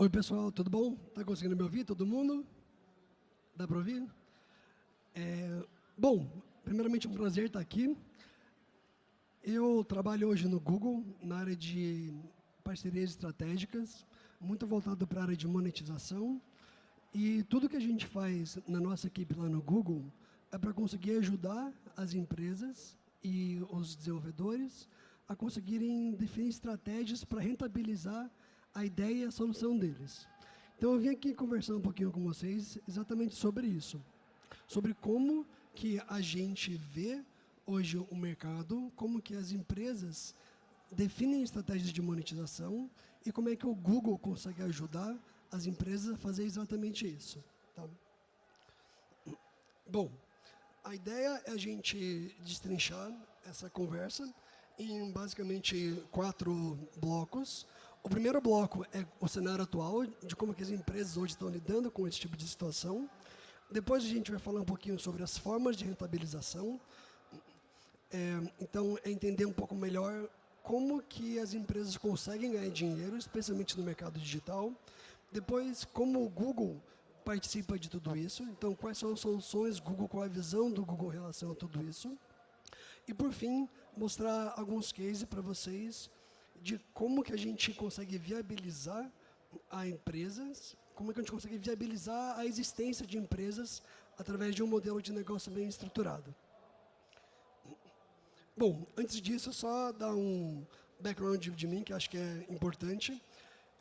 Oi, pessoal, tudo bom? Está conseguindo me ouvir, todo mundo? Dá para ouvir? É, bom, primeiramente um prazer estar aqui. Eu trabalho hoje no Google, na área de parcerias estratégicas, muito voltado para a área de monetização. E tudo que a gente faz na nossa equipe lá no Google é para conseguir ajudar as empresas e os desenvolvedores a conseguirem definir estratégias para rentabilizar a ideia e a solução deles. Então, eu vim aqui conversar um pouquinho com vocês exatamente sobre isso, sobre como que a gente vê hoje o mercado, como que as empresas definem estratégias de monetização e como é que o Google consegue ajudar as empresas a fazer exatamente isso. Tá? Bom, a ideia é a gente destrinchar essa conversa em basicamente quatro blocos. O primeiro bloco é o cenário atual, de como que as empresas hoje estão lidando com esse tipo de situação. Depois a gente vai falar um pouquinho sobre as formas de rentabilização. É, então, é entender um pouco melhor como que as empresas conseguem ganhar dinheiro, especialmente no mercado digital. Depois, como o Google participa de tudo isso. Então, quais são as soluções Google, qual a visão do Google em relação a tudo isso. E, por fim, mostrar alguns cases para vocês de como que a gente consegue viabilizar a empresas, como que a gente consegue viabilizar a existência de empresas através de um modelo de negócio bem estruturado. Bom, antes disso, só dar um background de, de mim, que acho que é importante.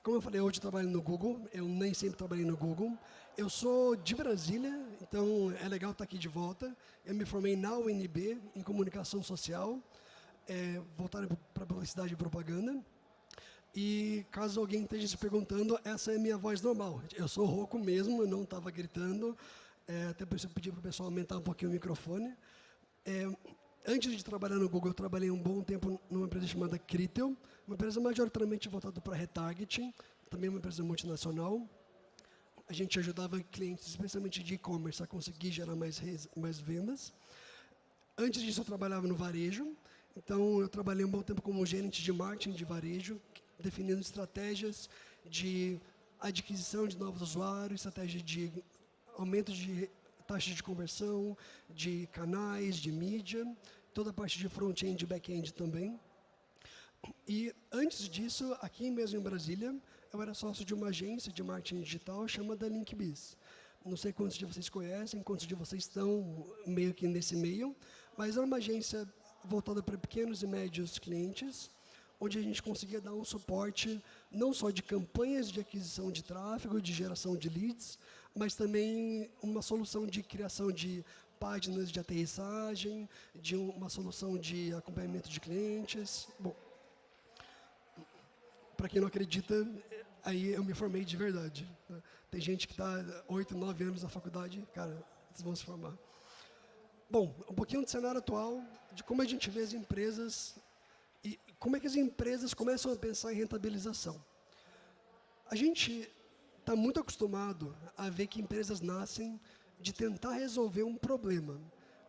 Como eu falei, hoje eu trabalho no Google, eu nem sempre trabalhei no Google. Eu sou de Brasília, então é legal estar aqui de volta. Eu me formei na UNB, em Comunicação Social, é, voltado para Publicidade e Propaganda. E caso alguém esteja se perguntando, essa é minha voz normal. Eu sou rouco mesmo, eu não estava gritando, é, até por isso eu pedi para o pessoal aumentar um pouquinho o microfone. É, antes de trabalhar no Google, eu trabalhei um bom tempo numa empresa chamada Critel, uma empresa majoritariamente voltada para retargeting, também uma empresa multinacional. A gente ajudava clientes, especialmente de e-commerce, a conseguir gerar mais, mais vendas. Antes disso, eu trabalhava no varejo. Então, eu trabalhei um bom tempo como gerente de marketing de varejo, definindo estratégias de adquisição de novos usuários, estratégia de aumento de taxa de conversão, de canais, de mídia, toda a parte de front-end e back-end também. E antes disso, aqui mesmo em Brasília, eu era sócio de uma agência de marketing digital chamada LinkBiz. Não sei quantos de vocês conhecem, quantos de vocês estão meio que nesse meio, mas era uma agência voltada para pequenos e médios clientes, onde a gente conseguia dar um suporte não só de campanhas de aquisição de tráfego, de geração de leads, mas também uma solução de criação de páginas de aterrissagem, de uma solução de acompanhamento de clientes. Bom, para quem não acredita, aí eu me formei de verdade. Né? Tem gente que está oito, nove anos na faculdade, cara, eles vão se formar. Bom, um pouquinho do cenário atual, de como a gente vê as empresas e como é que as empresas começam a pensar em rentabilização. A gente está muito acostumado a ver que empresas nascem de tentar resolver um problema.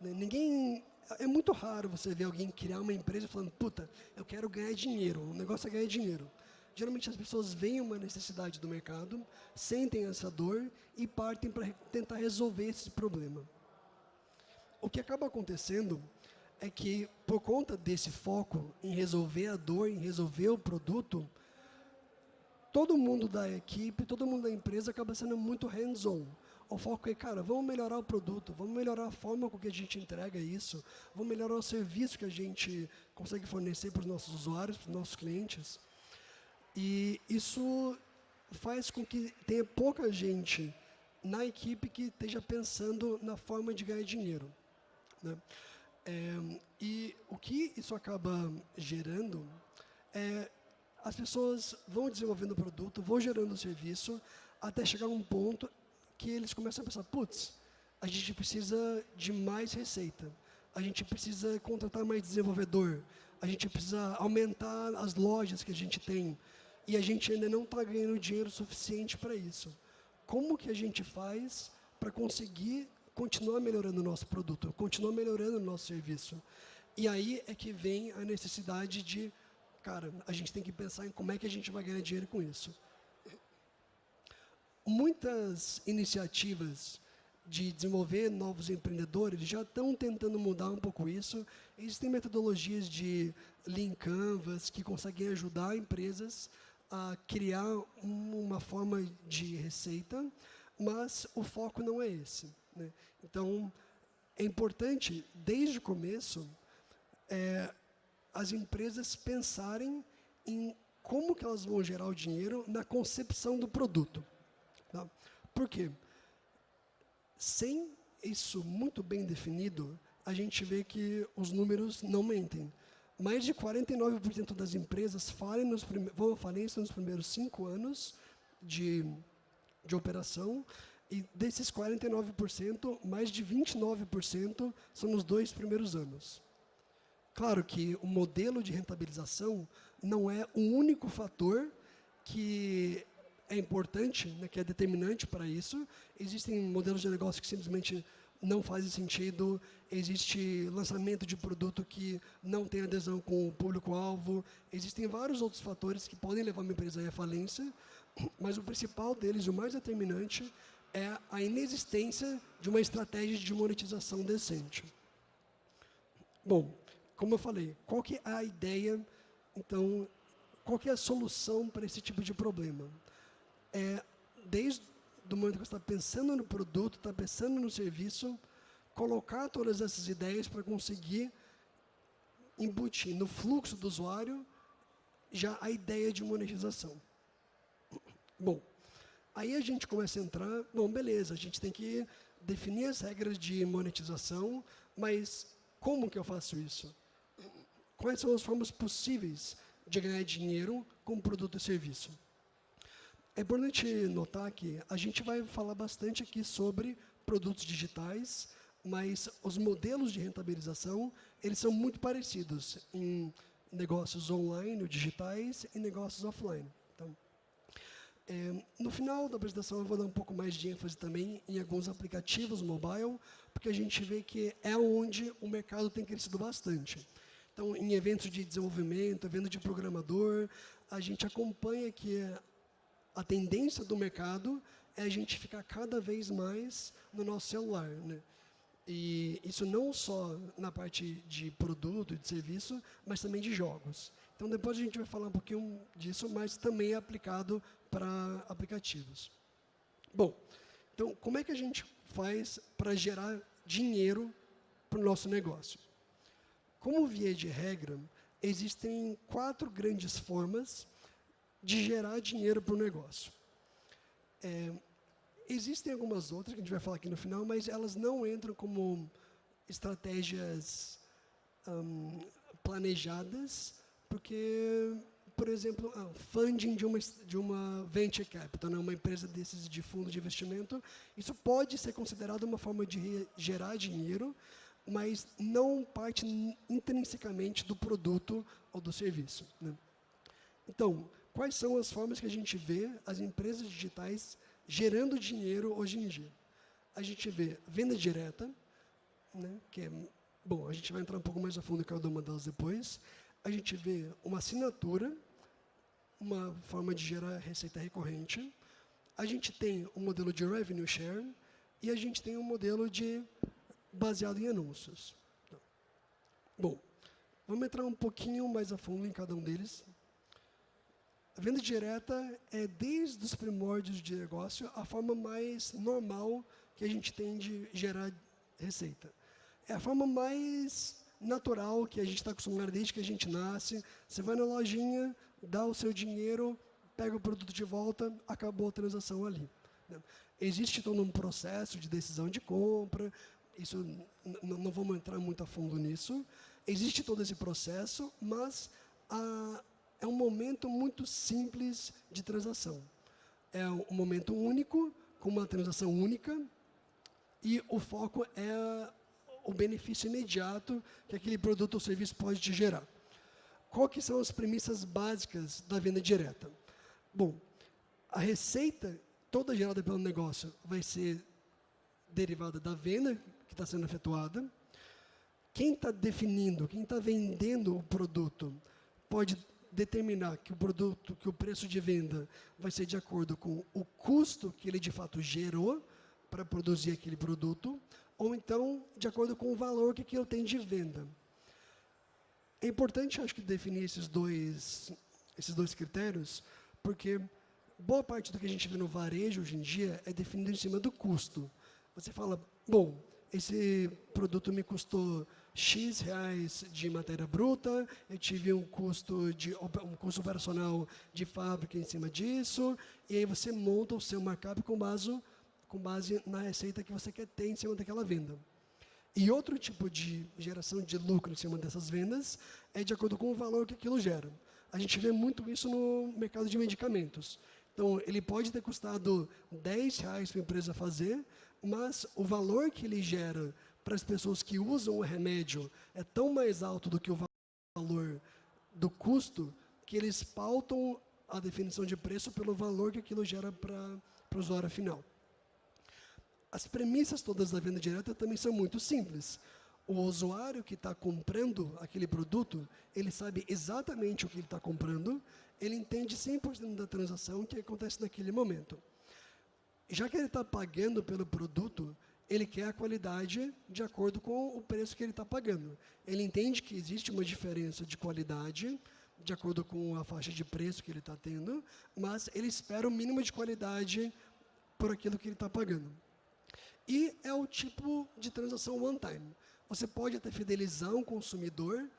Né? Ninguém é muito raro você ver alguém criar uma empresa falando, puta, eu quero ganhar dinheiro, o negócio é ganhar dinheiro. Geralmente as pessoas veem uma necessidade do mercado, sentem essa dor e partem para tentar resolver esse problema. O que acaba acontecendo é que, por conta desse foco em resolver a dor, em resolver o produto, todo mundo da equipe, todo mundo da empresa acaba sendo muito hands-on. O foco é, cara, vamos melhorar o produto, vamos melhorar a forma com que a gente entrega isso, vamos melhorar o serviço que a gente consegue fornecer para os nossos usuários, para os nossos clientes. E isso faz com que tenha pouca gente na equipe que esteja pensando na forma de ganhar dinheiro. Né? É, e o que isso acaba gerando é as pessoas vão desenvolvendo o produto, vão gerando o serviço, até chegar um ponto que eles começam a pensar, putz, a gente precisa de mais receita, a gente precisa contratar mais desenvolvedor, a gente precisa aumentar as lojas que a gente tem, e a gente ainda não está ganhando dinheiro suficiente para isso. Como que a gente faz para conseguir continuar melhorando o nosso produto, continuar melhorando o nosso serviço? E aí é que vem a necessidade de, cara, a gente tem que pensar em como é que a gente vai ganhar dinheiro com isso. muitas iniciativas de desenvolver novos empreendedores já estão tentando mudar um pouco isso. Existem metodologias de Lean Canvas que conseguem ajudar empresas a criar uma forma de receita, mas o foco não é esse. Né? Então, é importante, desde o começo, é, as empresas pensarem em como que elas vão gerar o dinheiro na concepção do produto. Tá? Por quê? Sem isso muito bem definido, a gente vê que os números não mentem. Mais de 49% das empresas falem nos vão à falência nos primeiros cinco anos de, de operação, e desses 49%, mais de 29% são nos dois primeiros anos. Claro que o modelo de rentabilização não é o único fator que é importante, né, que é determinante para isso. Existem modelos de negócio que simplesmente não fazem sentido, existe lançamento de produto que não tem adesão com o público-alvo, existem vários outros fatores que podem levar uma empresa à falência, mas o principal deles, o mais determinante, é a inexistência de uma estratégia de monetização decente. Bom, como eu falei, qual que é a ideia, então, qual que é a solução para esse tipo de problema? é, desde o momento que você está pensando no produto, está pensando no serviço, colocar todas essas ideias para conseguir embutir no fluxo do usuário já a ideia de monetização. Bom, aí a gente começa a entrar, bom, beleza, a gente tem que definir as regras de monetização, mas como que eu faço isso? Quais são as formas possíveis de ganhar dinheiro com produto e serviço? É importante notar que a gente vai falar bastante aqui sobre produtos digitais, mas os modelos de rentabilização, eles são muito parecidos em negócios online, digitais, e negócios offline. É, no final da apresentação, eu vou dar um pouco mais de ênfase também em alguns aplicativos mobile, porque a gente vê que é onde o mercado tem crescido bastante. Então, em eventos de desenvolvimento, evento de programador, a gente acompanha que a tendência do mercado é a gente ficar cada vez mais no nosso celular. Né? E isso não só na parte de produto de serviço, mas também de jogos. Então, depois a gente vai falar um pouquinho disso, mas também é aplicado para aplicativos. Bom, então, como é que a gente faz para gerar dinheiro para o nosso negócio? Como via de regra, existem quatro grandes formas de gerar dinheiro para o negócio. É, existem algumas outras que a gente vai falar aqui no final, mas elas não entram como estratégias um, planejadas, porque, por exemplo, ah, funding de uma, de uma venture capital, né, uma empresa desses de fundo de investimento, isso pode ser considerado uma forma de gerar dinheiro, mas não parte intrinsecamente do produto ou do serviço. Né? Então, quais são as formas que a gente vê as empresas digitais gerando dinheiro hoje em dia. A gente vê venda direta, né, que é, bom, a gente vai entrar um pouco mais a fundo em cada uma delas depois. A gente vê uma assinatura, uma forma de gerar receita recorrente. A gente tem um modelo de revenue share e a gente tem um modelo de baseado em anúncios. Bom, vamos entrar um pouquinho mais a fundo em cada um deles. A venda direta é, desde os primórdios de negócio, a forma mais normal que a gente tem de gerar receita. É a forma mais natural que a gente está acostumado desde que a gente nasce. Você vai na lojinha, dá o seu dinheiro, pega o produto de volta, acabou a transação ali. Né? Existe todo um processo de decisão de compra, isso não vamos entrar muito a fundo nisso. Existe todo esse processo, mas a, é um momento muito simples de transação. É um momento único, com uma transação única, e o foco é o benefício imediato que aquele produto ou serviço pode te gerar. Quais que são as premissas básicas da venda direta? Bom, a receita toda gerada pelo negócio vai ser derivada da venda que está sendo efetuada. Quem está definindo, quem está vendendo o produto, pode determinar que o produto, que o preço de venda vai ser de acordo com o custo que ele de fato gerou para produzir aquele produto, ou então de acordo com o valor que aquilo tem de venda. É importante, acho que, definir esses dois, esses dois critérios, porque boa parte do que a gente vê no varejo hoje em dia é definido em cima do custo. Você fala, bom, esse produto me custou X reais de matéria bruta, eu tive um custo, de, um custo operacional de fábrica em cima disso, e aí você monta o seu markup com base, com base na receita que você quer ter em cima daquela venda. E outro tipo de geração de lucro em cima dessas vendas é de acordo com o valor que aquilo gera. A gente vê muito isso no mercado de medicamentos. Então, ele pode ter custado 10 reais para a empresa fazer, mas o valor que ele gera para as pessoas que usam o remédio é tão mais alto do que o valor do custo que eles pautam a definição de preço pelo valor que aquilo gera para, para o usuário final. As premissas todas da venda direta também são muito simples. O usuário que está comprando aquele produto, ele sabe exatamente o que ele está comprando, ele entende 100% da transação que acontece naquele momento. Já que ele está pagando pelo produto, ele quer a qualidade de acordo com o preço que ele está pagando. Ele entende que existe uma diferença de qualidade, de acordo com a faixa de preço que ele está tendo, mas ele espera o mínimo de qualidade por aquilo que ele está pagando. E é o tipo de transação one time. Você pode até fidelizar um consumidor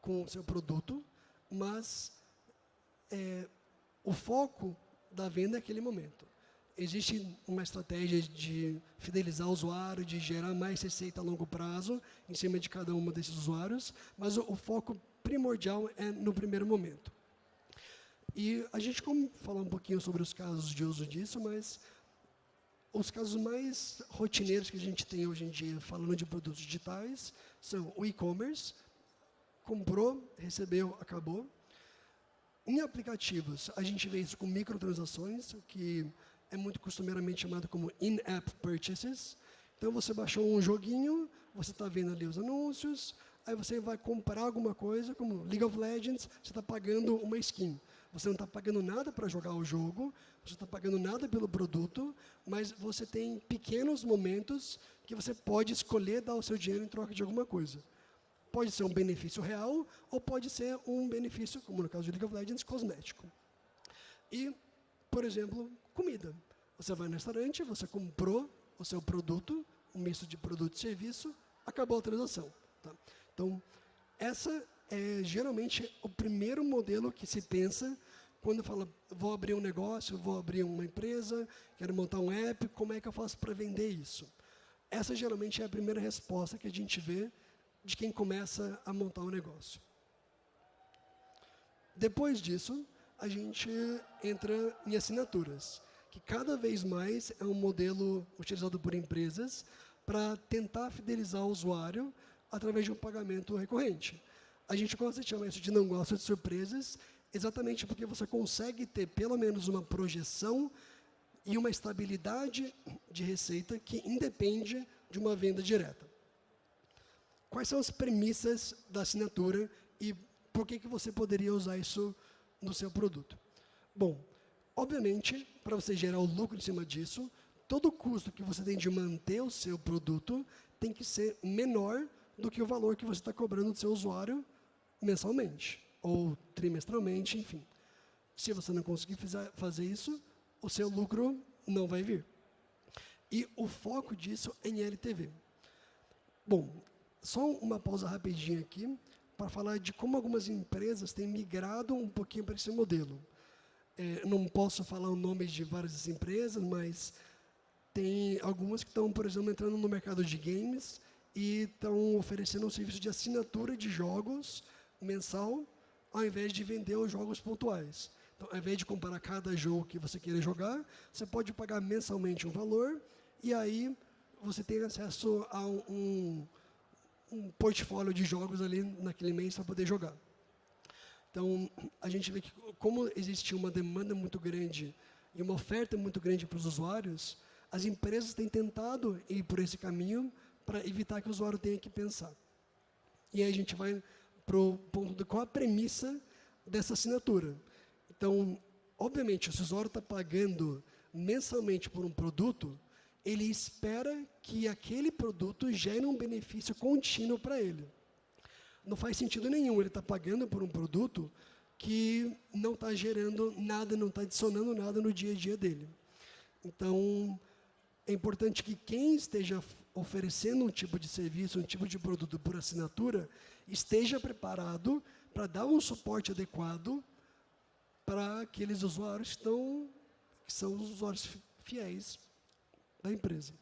com o seu produto, mas é, o foco da venda é aquele momento existe uma estratégia de fidelizar o usuário, de gerar mais receita a longo prazo em cima de cada um desses usuários, mas o, o foco primordial é no primeiro momento. E a gente como falar um pouquinho sobre os casos de uso disso, mas os casos mais rotineiros que a gente tem hoje em dia, falando de produtos digitais, são o e-commerce, comprou, recebeu, acabou. Em aplicativos, a gente vê isso com microtransações, que é muito costumeiramente chamado como in-app purchases. Então, você baixou um joguinho, você está vendo ali os anúncios, aí você vai comprar alguma coisa, como League of Legends, você está pagando uma skin. Você não está pagando nada para jogar o jogo, você está pagando nada pelo produto, mas você tem pequenos momentos que você pode escolher dar o seu dinheiro em troca de alguma coisa. Pode ser um benefício real, ou pode ser um benefício, como no caso de League of Legends, cosmético. E, por exemplo, comida. Você vai no restaurante, você comprou o seu produto, um misto de produto e serviço, acabou a transação. Tá? Então, essa é geralmente o primeiro modelo que se pensa quando fala, vou abrir um negócio, vou abrir uma empresa, quero montar um app, como é que eu faço para vender isso? Essa geralmente é a primeira resposta que a gente vê de quem começa a montar um negócio. Depois disso, a gente entra em assinaturas que cada vez mais é um modelo utilizado por empresas para tentar fidelizar o usuário através de um pagamento recorrente. A gente gosta de chamar isso de não gosta de surpresas, exatamente porque você consegue ter pelo menos uma projeção e uma estabilidade de receita que independe de uma venda direta. Quais são as premissas da assinatura e por que, que você poderia usar isso no seu produto? Bom, Obviamente, para você gerar o lucro em cima disso, todo o custo que você tem de manter o seu produto tem que ser menor do que o valor que você está cobrando do seu usuário mensalmente, ou trimestralmente, enfim. Se você não conseguir fazer isso, o seu lucro não vai vir. E o foco disso é em LTV. Bom, só uma pausa rapidinha aqui, para falar de como algumas empresas têm migrado um pouquinho para esse modelo é, não posso falar o nome de várias empresas, mas tem algumas que estão, por exemplo, entrando no mercado de games e estão oferecendo um serviço de assinatura de jogos mensal, ao invés de vender os jogos pontuais. Então, ao invés de comprar cada jogo que você queira jogar, você pode pagar mensalmente um valor e aí você tem acesso a um, um portfólio de jogos ali naquele mês para poder jogar. Então, a gente vê que como existe uma demanda muito grande e uma oferta muito grande para os usuários, as empresas têm tentado ir por esse caminho para evitar que o usuário tenha que pensar. E aí a gente vai para o ponto de qual a premissa dessa assinatura. Então, obviamente, se o usuário está pagando mensalmente por um produto, ele espera que aquele produto gere um benefício contínuo para ele. Não faz sentido nenhum ele estar tá pagando por um produto que não está gerando nada, não está adicionando nada no dia a dia dele. Então, é importante que quem esteja oferecendo um tipo de serviço, um tipo de produto por assinatura, esteja preparado para dar um suporte adequado para aqueles usuários que, estão, que são os usuários fiéis da empresa.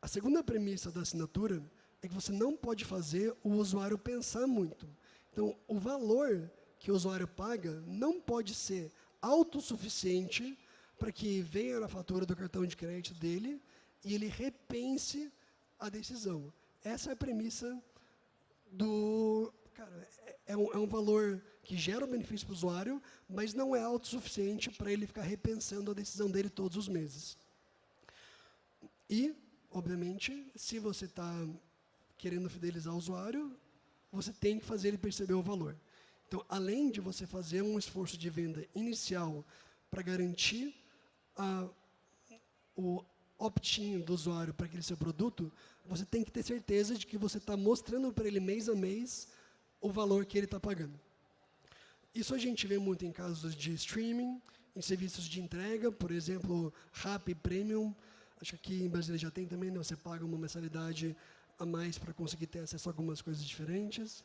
A segunda premissa da assinatura é que você não pode fazer o usuário pensar muito. Então, o valor que o usuário paga não pode ser autossuficiente para que venha na fatura do cartão de crédito dele e ele repense a decisão. Essa é a premissa do... Cara, é, é um, é um valor que gera um benefício para o usuário, mas não é autossuficiente para ele ficar repensando a decisão dele todos os meses. E, obviamente, se você está querendo fidelizar o usuário, você tem que fazer ele perceber o valor. Então, além de você fazer um esforço de venda inicial para garantir a, o opt-in do usuário para aquele seu produto, você tem que ter certeza de que você está mostrando para ele mês a mês o valor que ele está pagando. Isso a gente vê muito em casos de streaming, em serviços de entrega, por exemplo, Rappi Premium, acho que aqui em Brasília já tem também, né? você paga uma mensalidade a mais para conseguir ter acesso a algumas coisas diferentes.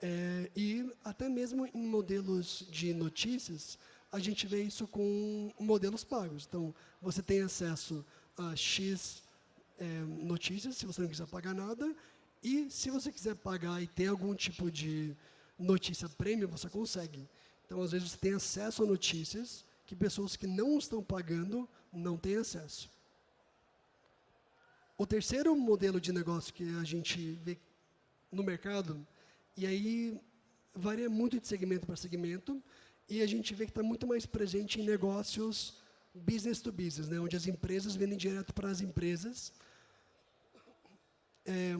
É, e até mesmo em modelos de notícias, a gente vê isso com modelos pagos. Então, você tem acesso a X é, notícias, se você não quiser pagar nada, e se você quiser pagar e ter algum tipo de notícia prêmio, você consegue. Então, às vezes, você tem acesso a notícias que pessoas que não estão pagando não têm acesso. O terceiro modelo de negócio que a gente vê no mercado, e aí varia muito de segmento para segmento, e a gente vê que está muito mais presente em negócios business to business, né, onde as empresas vendem direto para as empresas, é,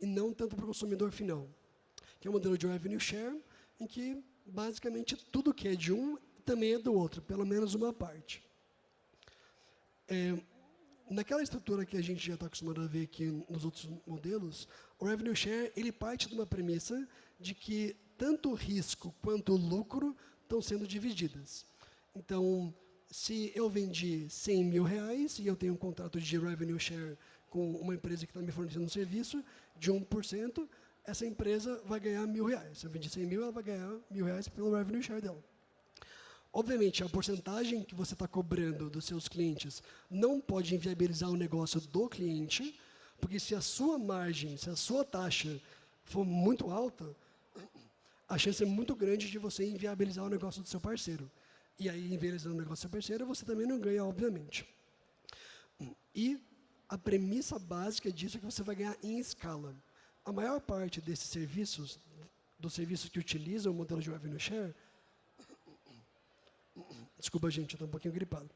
e não tanto para o consumidor final. Que é o modelo de revenue share, em que basicamente tudo que é de um também é do outro, pelo menos uma parte. É, naquela estrutura que a gente já está acostumado a ver aqui nos outros modelos, o revenue share ele parte de uma premissa de que tanto o risco quanto o lucro estão sendo divididas. Então, se eu vendi 100 mil reais e eu tenho um contrato de revenue share com uma empresa que está me fornecendo um serviço de 1%, essa empresa vai ganhar mil reais. Se eu vendi 100 mil, ela vai ganhar mil reais pelo revenue share dela. Obviamente, a porcentagem que você está cobrando dos seus clientes não pode inviabilizar o negócio do cliente, porque se a sua margem, se a sua taxa for muito alta, a chance é muito grande de você inviabilizar o negócio do seu parceiro. E aí, inviabilizando o negócio do seu parceiro, você também não ganha, obviamente. E a premissa básica disso é que você vai ganhar em escala. A maior parte desses serviços, dos serviços que utilizam o modelo de revenue share, desculpa gente, eu estou um pouquinho gripado,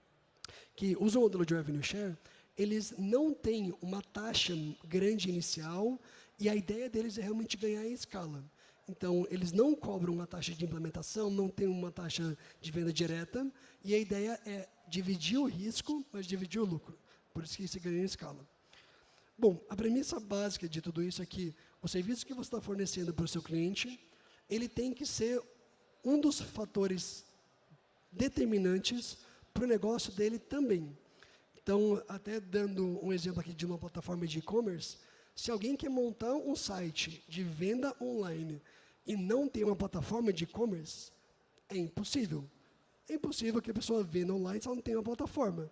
que usam o modelo de revenue share, eles não têm uma taxa grande inicial e a ideia deles é realmente ganhar em escala. Então, eles não cobram uma taxa de implementação, não tem uma taxa de venda direta, e a ideia é dividir o risco, mas dividir o lucro. Por isso que se ganha em escala. Bom, a premissa básica de tudo isso é que o serviço que você está fornecendo para o seu cliente, ele tem que ser um dos fatores determinantes para o negócio dele também. Então, até dando um exemplo aqui de uma plataforma de e-commerce, se alguém quer montar um site de venda online e não tem uma plataforma de e-commerce, é impossível. É impossível que a pessoa venda online se ela não tem uma plataforma.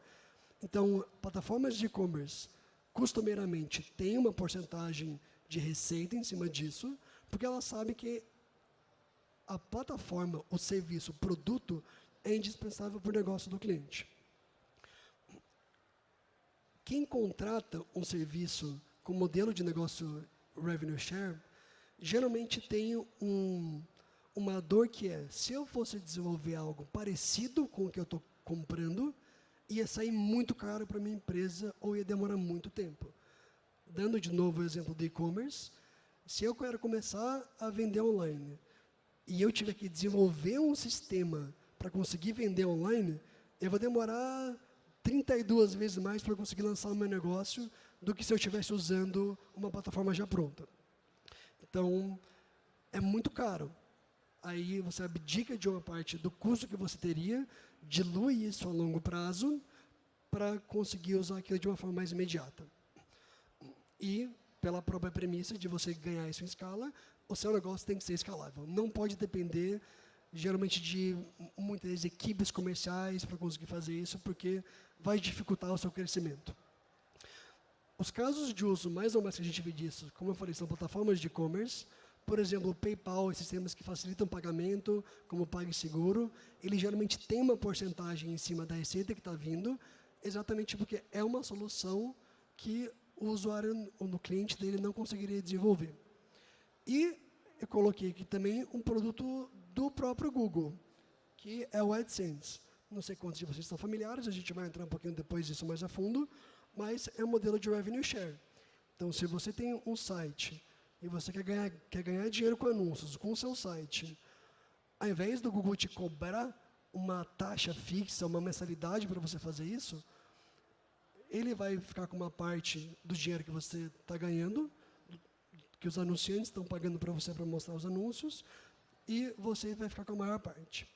Então, plataformas de e-commerce, costumeiramente, têm uma porcentagem de receita em cima disso, porque ela sabe que a plataforma, o serviço, o produto é indispensável para o negócio do cliente. Quem contrata um serviço com modelo de negócio revenue share, geralmente tem um, uma dor que é, se eu fosse desenvolver algo parecido com o que eu estou comprando, ia sair muito caro para minha empresa ou ia demorar muito tempo. Dando de novo o exemplo do e-commerce, se eu quero começar a vender online, e eu tiver que desenvolver um sistema para conseguir vender online, eu vou demorar 32 vezes mais para conseguir lançar o meu negócio do que se eu estivesse usando uma plataforma já pronta. Então, é muito caro. Aí você abdica de uma parte do custo que você teria, dilui isso a longo prazo para conseguir usar aquilo de uma forma mais imediata. E, pela própria premissa de você ganhar isso em escala, o seu negócio tem que ser escalável. Não pode depender, geralmente, de muitas equipes comerciais para conseguir fazer isso, porque vai dificultar o seu crescimento. Os casos de uso mais ou menos que a gente vê disso, como eu falei, são plataformas de e-commerce, por exemplo, o PayPal e sistemas que facilitam pagamento, como o PagSeguro, ele geralmente tem uma porcentagem em cima da receita que está vindo, exatamente porque é uma solução que o usuário, ou o cliente dele não conseguiria desenvolver. E eu coloquei aqui também um produto do próprio Google, que é o AdSense. Não sei quantos de vocês estão familiares, a gente vai entrar um pouquinho depois disso mais a fundo, mas é um modelo de revenue share. Então, se você tem um site e você quer ganhar, quer ganhar dinheiro com anúncios, com o seu site, ao invés do Google te cobrar uma taxa fixa, uma mensalidade para você fazer isso, ele vai ficar com uma parte do dinheiro que você está ganhando, que os anunciantes estão pagando para você para mostrar os anúncios, e você vai ficar com a maior parte.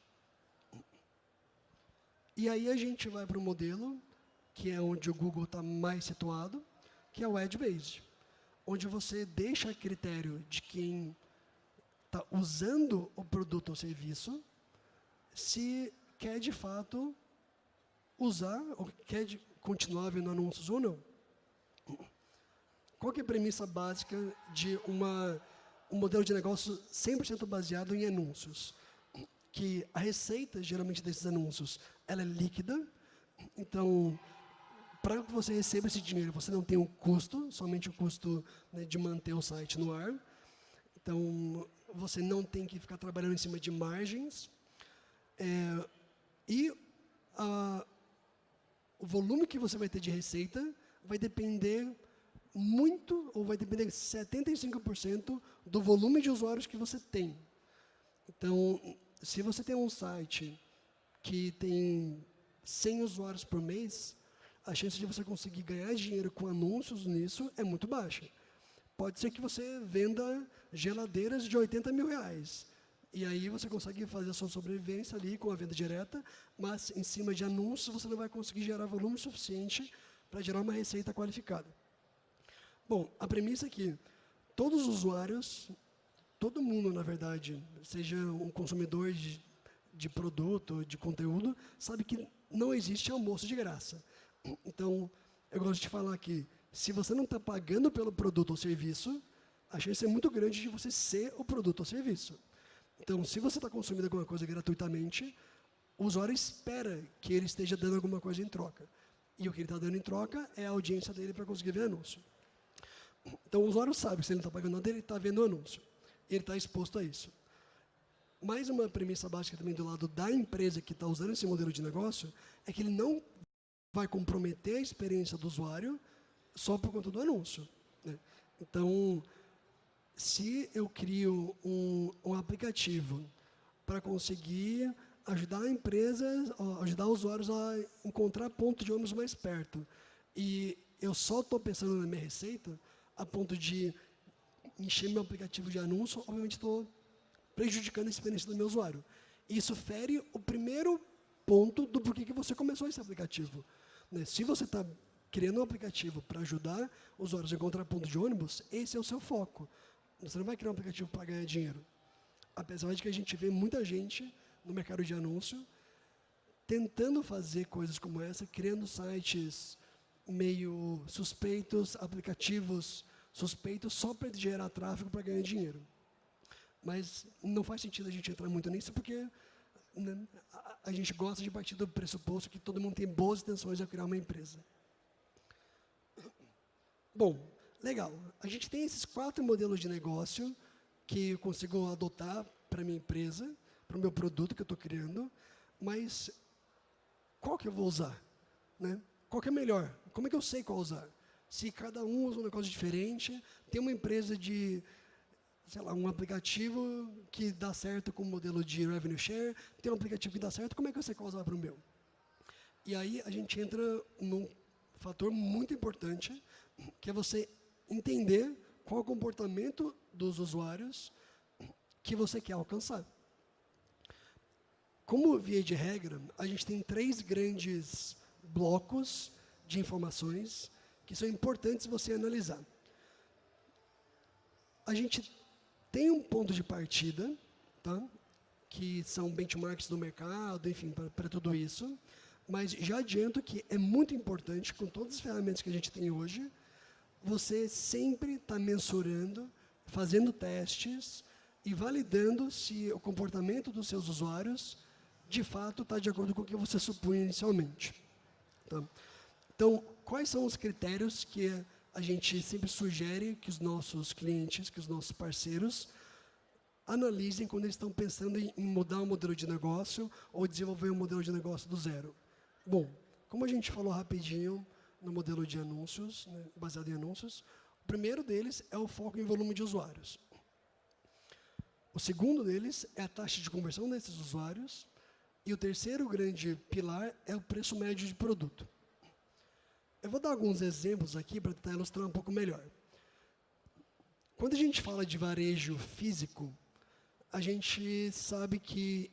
E aí a gente vai para o modelo, que é onde o Google está mais situado, que é o Ad-Based, onde você deixa a critério de quem está usando o produto ou serviço, se quer de fato usar, ou quer continuar vendo anúncios ou não. Qual é a premissa básica de uma, um modelo de negócio 100% baseado em anúncios? Que a receita, geralmente, desses anúncios, ela é líquida, então, para que você receba esse dinheiro, você não tem um custo, somente o custo né, de manter o site no ar. Então, você não tem que ficar trabalhando em cima de margens. É, e a, o volume que você vai ter de receita vai depender muito, ou vai depender 75% do volume de usuários que você tem. Então, se você tem um site que tem 100 usuários por mês, a chance de você conseguir ganhar dinheiro com anúncios nisso é muito baixa. Pode ser que você venda geladeiras de 80 mil reais. E aí você consegue fazer a sua sobrevivência ali com a venda direta, mas em cima de anúncios você não vai conseguir gerar volume suficiente para gerar uma receita qualificada. Bom, a premissa é que todos os usuários, todo mundo, na verdade, seja um consumidor de, de produto, de conteúdo, sabe que não existe almoço de graça. Então, eu gosto de falar que, se você não está pagando pelo produto ou serviço, a chance é muito grande de você ser o produto ou serviço. Então, se você está consumindo alguma coisa gratuitamente, o usuário espera que ele esteja dando alguma coisa em troca. E o que ele está dando em troca é a audiência dele para conseguir ver anúncio. Então, o usuário sabe que se ele não está pagando nada, ele está vendo anúncio. Ele está exposto a isso. Mais uma premissa básica também do lado da empresa que está usando esse modelo de negócio é que ele não vai comprometer a experiência do usuário só por conta do anúncio. Né? Então, se eu crio um, um aplicativo para conseguir ajudar empresas, ajudar usuários a encontrar ponto de ônibus mais perto, e eu só estou pensando na minha receita, a ponto de encher meu aplicativo de anúncio, obviamente estou prejudicando a experiência do meu usuário. Isso fere o primeiro ponto do porquê que você começou esse aplicativo. Né? Se você está criando um aplicativo para ajudar usuários a encontrar ponto de ônibus, esse é o seu foco. Você não vai criar um aplicativo para ganhar dinheiro. Apesar de que a gente vê muita gente no mercado de anúncio tentando fazer coisas como essa, criando sites meio suspeitos, aplicativos suspeitos só para gerar tráfego para ganhar dinheiro. Mas não faz sentido a gente entrar muito nisso, porque a, a, gente gosta de partir do pressuposto que todo mundo tem boas intenções de criar uma empresa. Bom, legal. A gente tem esses quatro modelos de negócio que eu consigo adotar para minha empresa, para o meu produto que eu estou criando, mas qual que eu vou usar? Né? Qual que é melhor? Como é que eu sei qual usar? Se cada um usa um negócio diferente, tem uma empresa de sei lá, um aplicativo que dá certo com o modelo de revenue share, tem um aplicativo que dá certo, como é que você usar para o meu? E aí a gente entra num fator muito importante, que é você entender qual é o comportamento dos usuários que você quer alcançar. Como via de regra, a gente tem três grandes blocos de informações que são importantes você analisar. A gente tem um ponto de partida, tá? que são benchmarks do mercado, enfim, para tudo isso, mas já adianto que é muito importante, com todas as ferramentas que a gente tem hoje, você sempre está mensurando, fazendo testes e validando se o comportamento dos seus usuários de fato está de acordo com o que você supunha inicialmente. Tá? Então, quais são os critérios que a gente sempre sugere que os nossos clientes, que os nossos parceiros analisem quando eles estão pensando em, mudar um modelo de negócio ou desenvolver um modelo de negócio do zero? Bom, como a gente falou rapidinho no modelo de anúncios, né, baseado em anúncios, o primeiro deles é o foco em volume de usuários. O segundo deles é a taxa de conversão desses usuários. E o terceiro grande pilar é o preço médio de produto. Eu vou dar alguns exemplos aqui para tentar ilustrar um pouco melhor. Quando a gente fala de varejo físico, a gente sabe que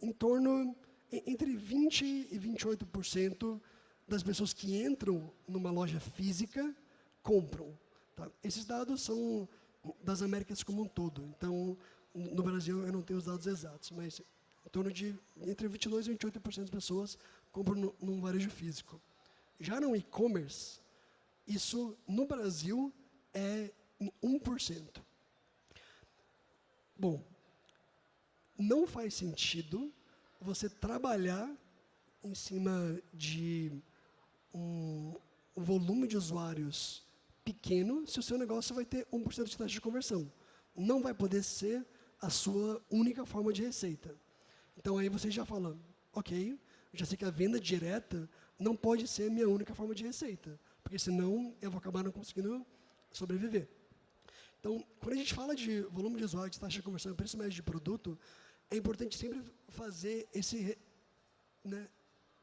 em torno entre 20 e 28% das pessoas que entram numa loja física compram. Tá? Esses dados são das Américas como um todo. Então, no Brasil eu não tenho os dados exatos, mas em torno de entre 22 e 28% das pessoas compram num varejo físico. Já no e-commerce, isso no Brasil é em 1%. Bom, não faz sentido você trabalhar em cima de um volume de usuários pequeno se o seu negócio vai ter 1% de taxa de conversão. Não vai poder ser a sua única forma de receita. Então aí você já fala, ok, já sei que a venda direta não pode ser minha única forma de receita, porque senão eu vou acabar não conseguindo sobreviver. Então, quando a gente fala de volume de usuários, taxa de conversão preço médio de produto, é importante sempre fazer esse, né,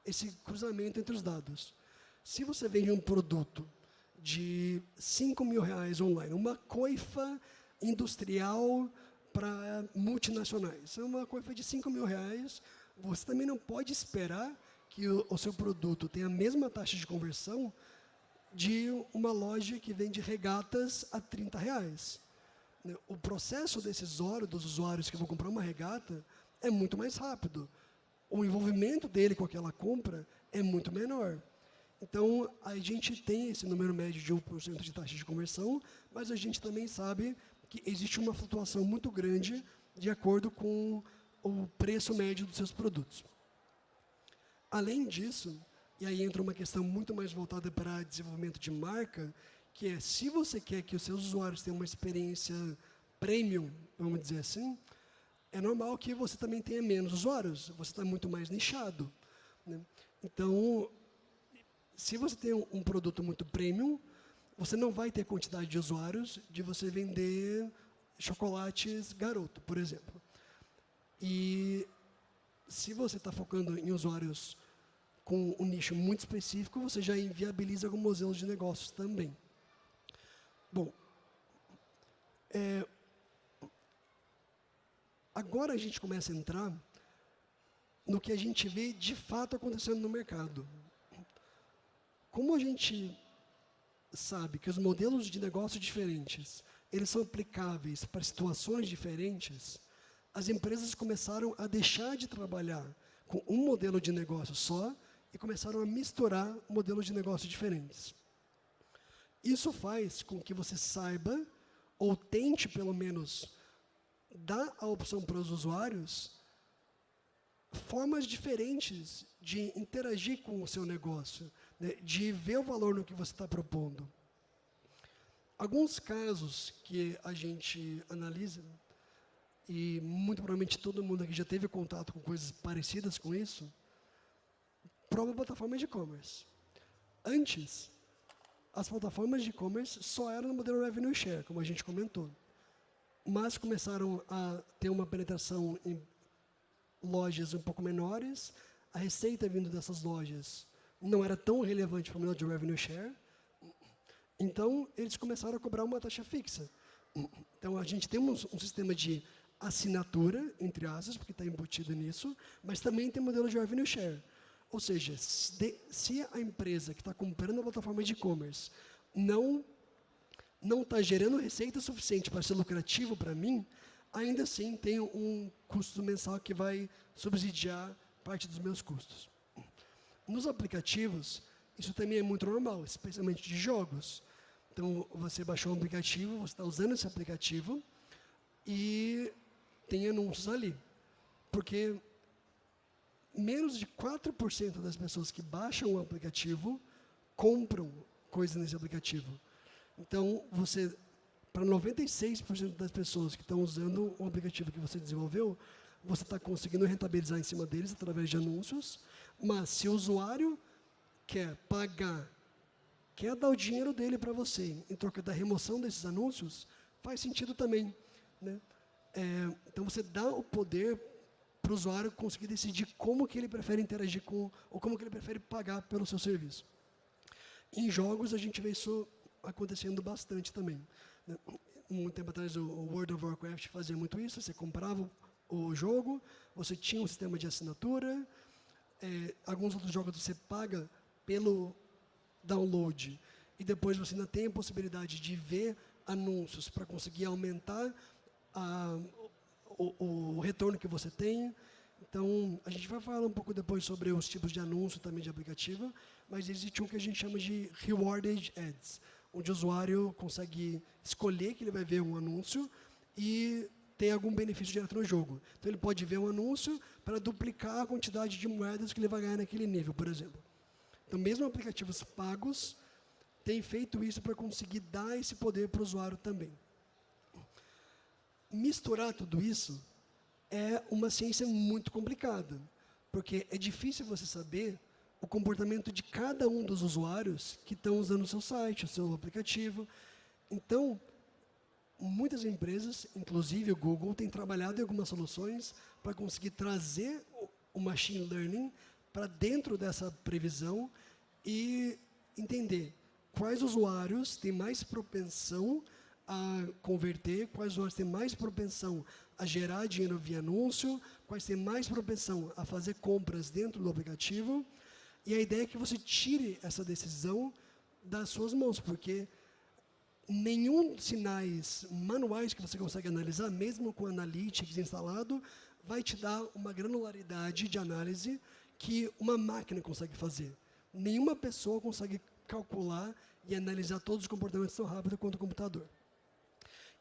esse cruzamento entre os dados. Se você vende um produto de 5 mil reais online, uma coifa industrial para multinacionais, uma coifa de 5 mil reais, você também não pode esperar que o, o seu produto tenha a mesma taxa de conversão de uma loja que vende regatas a 30 reais. Né, o processo decisório dos usuários que vão comprar uma regata é muito mais rápido. O envolvimento dele com aquela compra é muito menor. Então, a gente tem esse número médio de 1% de taxa de conversão, mas a gente também sabe que existe uma flutuação muito grande de acordo com o preço médio dos seus produtos. Além disso, e aí entra uma questão muito mais voltada para desenvolvimento de marca, que é se você quer que os seus usuários tenham uma experiência premium, vamos dizer assim, é normal que você também tenha menos usuários, você está muito mais nichado. Né? Então, se você tem um, produto muito premium, você não vai ter quantidade de usuários de você vender chocolates garoto, por exemplo. E se você está focando em usuários com um nicho muito específico, você já inviabiliza alguns modelos de negócios também. Bom, é, agora a gente começa a entrar no que a gente vê de fato acontecendo no mercado. Como a gente sabe que os modelos de negócio diferentes, eles são aplicáveis para situações diferentes, as empresas começaram a deixar de trabalhar com um modelo de negócio só e começaram a misturar modelos de negócio diferentes. Isso faz com que você saiba, ou tente pelo menos dar a opção para os usuários formas diferentes de interagir com o seu negócio, né, de ver o valor no que você está propondo. Alguns casos que a gente analisa, e muito provavelmente todo mundo aqui já teve contato com coisas parecidas com isso, prova plataforma de e-commerce. Antes, as plataformas de e-commerce só eram no modelo revenue share, como a gente comentou. mas começaram a ter uma penetração em lojas um pouco menores. A receita vindo dessas lojas não era tão relevante para o modelo de revenue share. Então, eles começaram a cobrar uma taxa fixa. Então, a gente tem um, um sistema de assinatura, entre aspas, porque está embutido nisso, mas também tem modelo de revenue share. Ou seja, se, a empresa que está comprando a plataforma de e-commerce não não está gerando receita suficiente para ser lucrativo para mim, ainda assim tem um custo mensal que vai subsidiar parte dos meus custos. Nos aplicativos, isso também é muito normal, especialmente de jogos. Então, você baixou um aplicativo, você está usando esse aplicativo e tem anúncios ali. Porque menos de 4% das pessoas que baixam o aplicativo compram coisas nesse aplicativo. Então, você, para 96% das pessoas que estão usando o aplicativo que você desenvolveu, você está conseguindo rentabilizar em cima deles através de anúncios, mas se o usuário quer pagar, quer dar o dinheiro dele para você em troca da remoção desses anúncios, faz sentido também. Né? É, então, você dá o poder para o usuário conseguir decidir como que ele prefere interagir com, ou como que ele prefere pagar pelo seu serviço. Em jogos, a gente vê isso acontecendo bastante também. Um tempo atrás, o World of Warcraft fazia muito isso, você comprava o jogo, você tinha um sistema de assinatura, é, alguns outros jogos você paga pelo download, e depois você ainda tem a possibilidade de ver anúncios para conseguir aumentar a, o, o, retorno que você tem. Então, a gente vai falar um pouco depois sobre os tipos de anúncio também de aplicativo, mas existe um que a gente chama de Rewarded Ads, onde o usuário consegue escolher que ele vai ver um anúncio e ter algum benefício direto no jogo. Então, ele pode ver um anúncio para duplicar a quantidade de moedas que ele vai ganhar naquele nível, por exemplo. Então, mesmo aplicativos pagos têm feito isso para conseguir dar esse poder para o usuário também misturar tudo isso é uma ciência muito complicada, porque é difícil você saber o comportamento de cada um dos usuários que estão usando o seu site, o seu aplicativo. Então, muitas empresas, inclusive o Google, têm trabalhado em algumas soluções para conseguir trazer o machine learning para dentro dessa previsão e entender quais usuários têm mais propensão a converter, quais usuários têm mais propensão a gerar dinheiro via anúncio, quais têm mais propensão a fazer compras dentro do aplicativo. E a ideia é que você tire essa decisão das suas mãos, porque nenhum sinais manuais que você consegue analisar, mesmo com Analytics instalado, vai te dar uma granularidade de análise que uma máquina consegue fazer. Nenhuma pessoa consegue calcular e analisar todos os comportamentos tão rápido quanto o computador.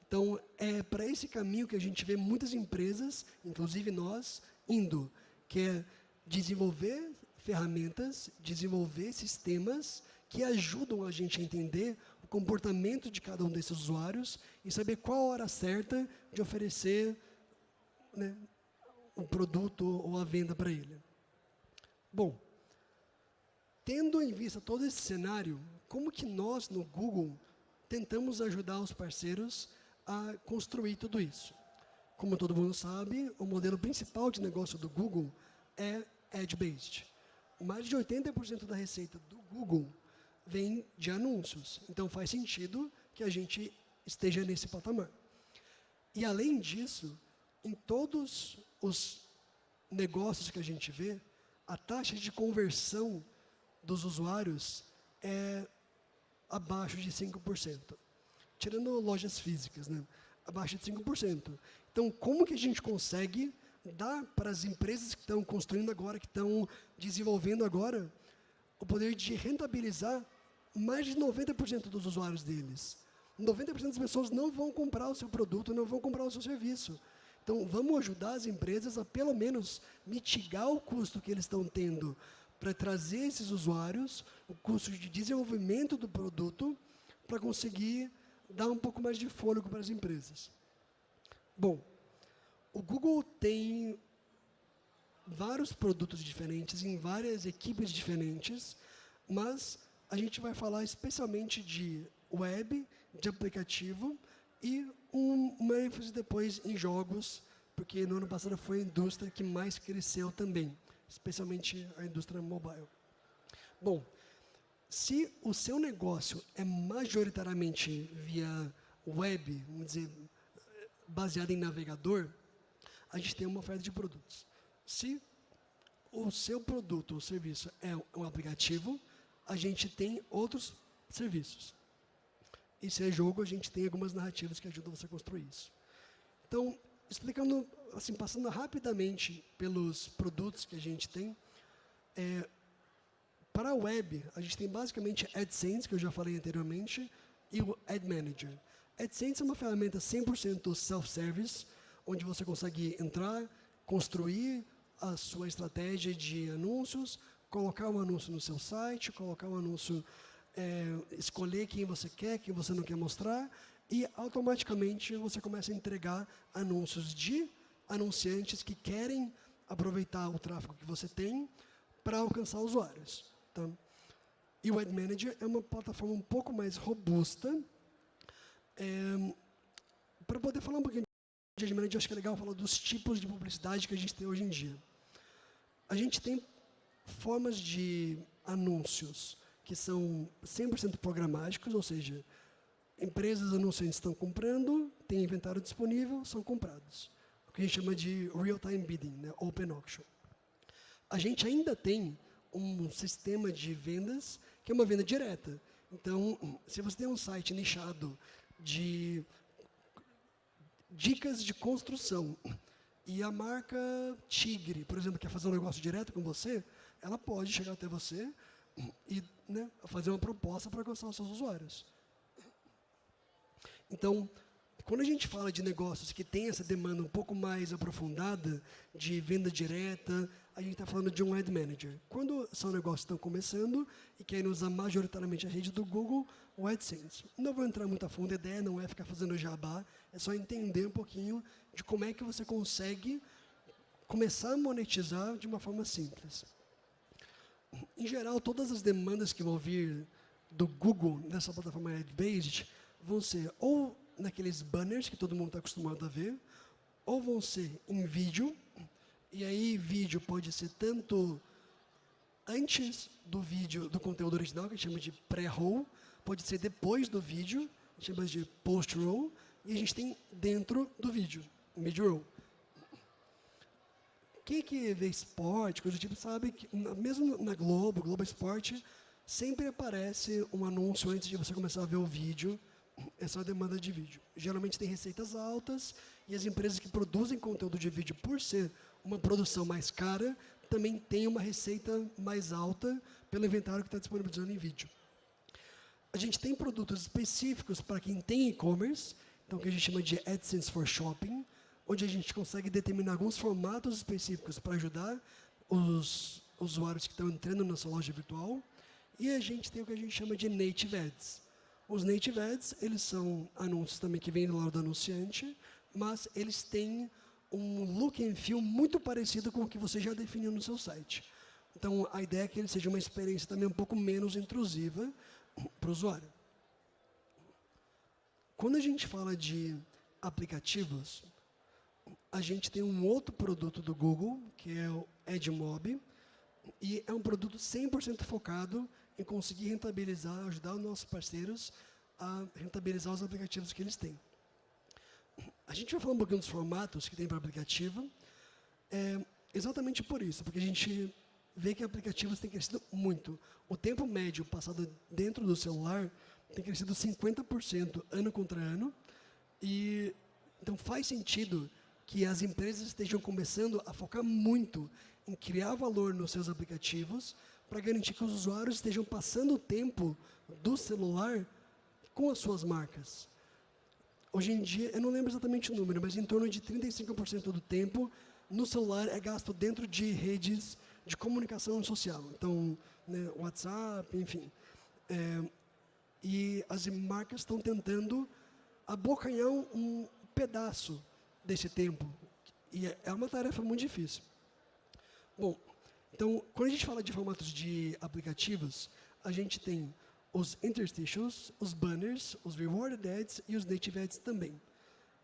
Então, é para esse caminho que a gente vê muitas empresas, inclusive nós, indo, que é desenvolver ferramentas, desenvolver sistemas que ajudam a gente a entender o comportamento de cada um desses usuários e saber qual a hora certa de oferecer né, o produto ou a venda para ele. Bom, tendo em vista todo esse cenário, como que nós, no Google, tentamos ajudar os parceiros a construir tudo isso. Como todo mundo sabe, o modelo principal de negócio do Google é Ad-based. Mais de 80% da receita do Google vem de anúncios. Então, faz sentido que a gente esteja nesse patamar. E, além disso, em todos os negócios que a gente vê, a taxa de conversão dos usuários é abaixo de 5% tirando lojas físicas, né? abaixo de 5%. Então, como que a gente consegue dar para as empresas que estão construindo agora, que estão desenvolvendo agora, o poder de rentabilizar mais de 90% dos usuários deles? 90% das pessoas não vão comprar o seu produto, não vão comprar o seu serviço. Então, vamos ajudar as empresas a, pelo menos, mitigar o custo que eles estão tendo para trazer esses usuários, o custo de desenvolvimento do produto, para conseguir dar um pouco mais de fôlego para as empresas. Bom, o Google tem vários produtos diferentes em várias equipes diferentes, mas a gente vai falar especialmente de web, de aplicativo e um, uma ênfase depois em jogos, porque no ano passado foi a indústria que mais cresceu também, especialmente a indústria mobile. Bom, se o seu negócio é majoritariamente via web, vamos dizer, baseado em navegador, a gente tem uma oferta de produtos. Se o seu produto ou serviço é um aplicativo, a gente tem outros serviços. E se é jogo, a gente tem algumas narrativas que ajudam você a construir isso. Então, explicando, assim, passando rapidamente pelos produtos que a gente tem, é, para a web, a gente tem basicamente AdSense, que eu já falei anteriormente, e o Ad Manager. AdSense é uma ferramenta 100% self-service, onde você consegue entrar, construir a sua estratégia de anúncios, colocar um anúncio no seu site, colocar um anúncio, é, escolher quem você quer, quem você não quer mostrar, e automaticamente você começa a entregar anúncios de anunciantes que querem aproveitar o tráfego que você tem para alcançar usuários. Tá? E o Ad Manager é uma plataforma um pouco mais robusta. É, para poder falar um pouquinho de Ad Manager, acho que é legal falar dos tipos de publicidade que a gente tem hoje em dia. A gente tem formas de anúncios que são 100% programáticos, ou seja, empresas anunciantes estão comprando, tem inventário disponível, são comprados. O que a gente chama de real-time bidding, né, open auction. A gente ainda tem um sistema de vendas que é uma venda direta. Então, se você tem um site nichado de dicas de construção e a marca Tigre, por exemplo, quer fazer um negócio direto com você, ela pode chegar até você e né, fazer uma proposta para alcançar os seus usuários. Então, quando a gente fala de negócios que têm essa demanda um pouco mais aprofundada, de venda direta, a gente está falando de um Ad Manager. Quando são negócios que estão começando e querem usar majoritariamente a rede do Google, o AdSense. Não vou entrar muito a fundo, a ideia não é ficar fazendo jabá, é só entender um pouquinho de como é que você consegue começar a monetizar de uma forma simples. Em geral, todas as demandas que vão vir do Google nessa plataforma Ad-Based vão ser ou naqueles banners que todo mundo está acostumado a ver, ou vão ser em vídeo, e aí vídeo pode ser tanto antes do vídeo, do conteúdo original, que a gente chama de pré-roll, pode ser depois do vídeo, a gente chama de post-roll, e a gente tem dentro do vídeo, mid-roll. Quem que vê esporte, coisa do tipo, sabe que, mesmo na Globo, Globo Esporte, sempre aparece um anúncio antes de você começar a ver o vídeo, essa é demanda de vídeo. Geralmente tem receitas altas e as empresas que produzem conteúdo de vídeo, por ser uma produção mais cara, também têm uma receita mais alta pelo inventário que está disponibilizando em vídeo. A gente tem produtos específicos para quem tem e-commerce, então que a gente chama de AdSense for Shopping, onde a gente consegue determinar alguns formatos específicos para ajudar os usuários que estão entrando na sua loja virtual. E a gente tem o que a gente chama de Native Ads, os native ads, eles são anúncios também que vêm do lado do anunciante, mas eles têm um look and feel muito parecido com o que você já definiu no seu site. Então, a ideia é que ele seja uma experiência também um pouco menos intrusiva para o usuário. Quando a gente fala de aplicativos, a gente tem um outro produto do Google, que é o EdMob, e é um produto 100% focado em conseguir rentabilizar, ajudar os nossos parceiros a rentabilizar os aplicativos que eles têm. A gente vai falar um pouquinho dos formatos que tem para aplicativo, é, exatamente por isso, porque a gente vê que aplicativos têm crescido muito. O tempo médio passado dentro do celular tem crescido 50% ano contra ano, e então faz sentido que as empresas estejam começando a focar muito em criar valor nos seus aplicativos, para garantir que os usuários estejam passando o tempo do celular com as suas marcas. Hoje em dia, eu não lembro exatamente o número, mas em torno de 35% do tempo no celular é gasto dentro de redes de comunicação social. Então, né, WhatsApp, enfim. É, e as marcas estão tentando abocanhar um, um pedaço desse tempo. E é, é uma tarefa muito difícil. Bom, então, quando a gente fala de formatos de aplicativos, a gente tem os interstitials, os banners, os rewarded ads e os native ads também.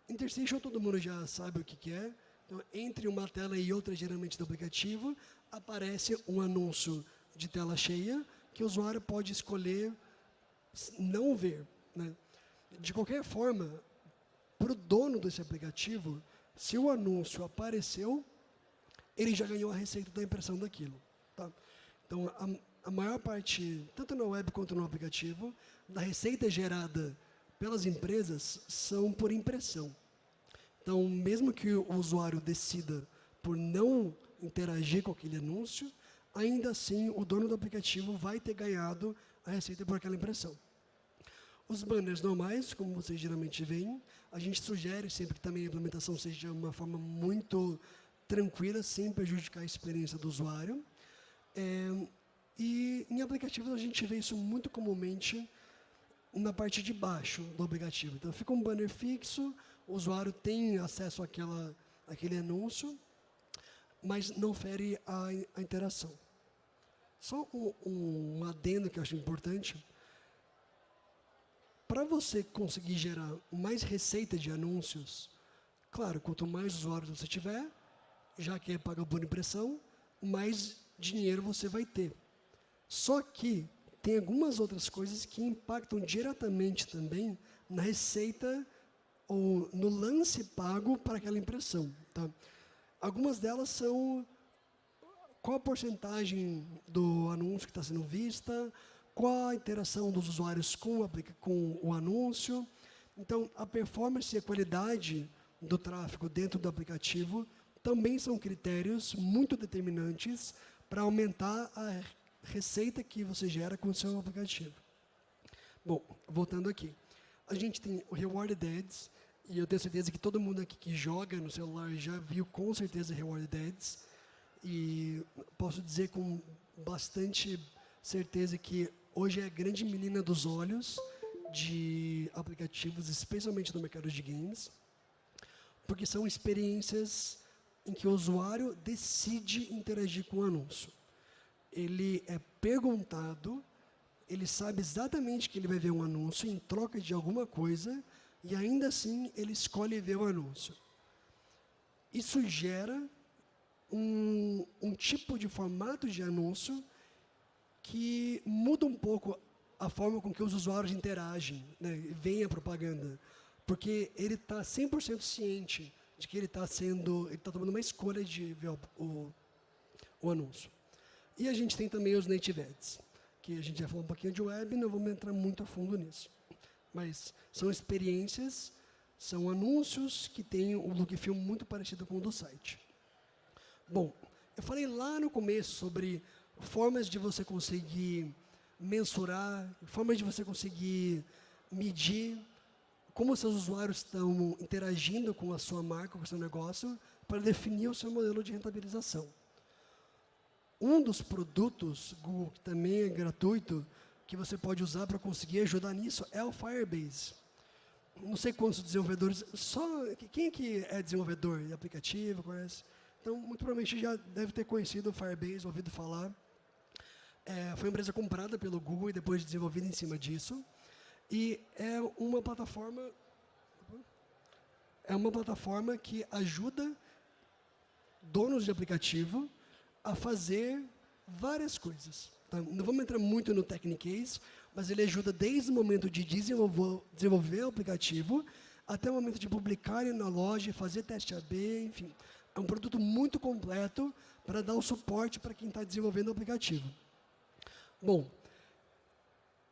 Interstitial todo mundo já sabe o que, que é. Então, entre uma tela e outra, geralmente do aplicativo, aparece um anúncio de tela cheia que o usuário pode escolher não ver. Né? De qualquer forma, para o dono desse aplicativo, se o anúncio apareceu, ele já ganhou a receita da impressão daquilo. Tá? Então, a, a maior parte, tanto na web quanto no aplicativo, da receita gerada pelas empresas são por impressão. Então, mesmo que o usuário decida por não interagir com aquele anúncio, ainda assim o dono do aplicativo vai ter ganhado a receita por aquela impressão. Os banners normais, como vocês geralmente veem, a gente sugere sempre que também a implementação seja uma forma muito tranquila, sem prejudicar a experiência do usuário. É, e em aplicativos a gente vê isso muito comumente na parte de baixo do aplicativo. Então fica um banner fixo, o usuário tem acesso àquela, àquele anúncio, mas não fere a, a interação. Só um, um adendo que eu acho importante. Para você conseguir gerar mais receita de anúncios, claro, quanto mais usuários você tiver, já que é paga por impressão, mais dinheiro você vai ter. Só que tem algumas outras coisas que impactam diretamente também na receita ou no lance pago para aquela impressão. Tá? Algumas delas são qual a porcentagem do anúncio que está sendo vista, qual a interação dos usuários com, com o anúncio. Então, a performance e a qualidade do tráfego dentro do aplicativo também são critérios muito determinantes para aumentar a receita que você gera com o seu aplicativo. Bom, voltando aqui. A gente tem o Rewarded Ads, e eu tenho certeza que todo mundo aqui que joga no celular já viu com certeza Rewarded Ads. E posso dizer com bastante certeza que hoje é a grande menina dos olhos de aplicativos, especialmente no mercado de games, porque são experiências em que o usuário decide interagir com o anúncio. Ele é perguntado, ele sabe exatamente que ele vai ver um anúncio em troca de alguma coisa, e ainda assim ele escolhe ver o anúncio. Isso gera um, um tipo de formato de anúncio que muda um pouco a forma com que os usuários interagem, né, veem a propaganda. Porque ele está 100% ciente de que ele está sendo, ele está tomando uma escolha de ver o, o, o, anúncio. E a gente tem também os native ads, que a gente já falou um pouquinho de web, não vamos entrar muito a fundo nisso. Mas são experiências, são anúncios que têm um look e feel muito parecido com o do site. Bom, eu falei lá no começo sobre formas de você conseguir mensurar, formas de você conseguir medir como seus usuários estão interagindo com a sua marca, com o seu negócio, para definir o seu modelo de rentabilização. Um dos produtos Google, que também é gratuito, que você pode usar para conseguir ajudar nisso, é o Firebase. Não sei quantos desenvolvedores, só quem que é desenvolvedor de aplicativo, conhece? Então, muito provavelmente já deve ter conhecido o Firebase, ouvido falar. É, foi uma empresa comprada pelo Google e depois desenvolvida em cima disso. E é uma plataforma é uma plataforma que ajuda donos de aplicativo a fazer várias coisas. Tá? Não vamos entrar muito no Technicase, mas ele ajuda desde o momento de desenvolver, desenvolver o aplicativo até o momento de publicar na loja, fazer teste AB, enfim. É um produto muito completo para dar o suporte para quem está desenvolvendo o aplicativo. Bom,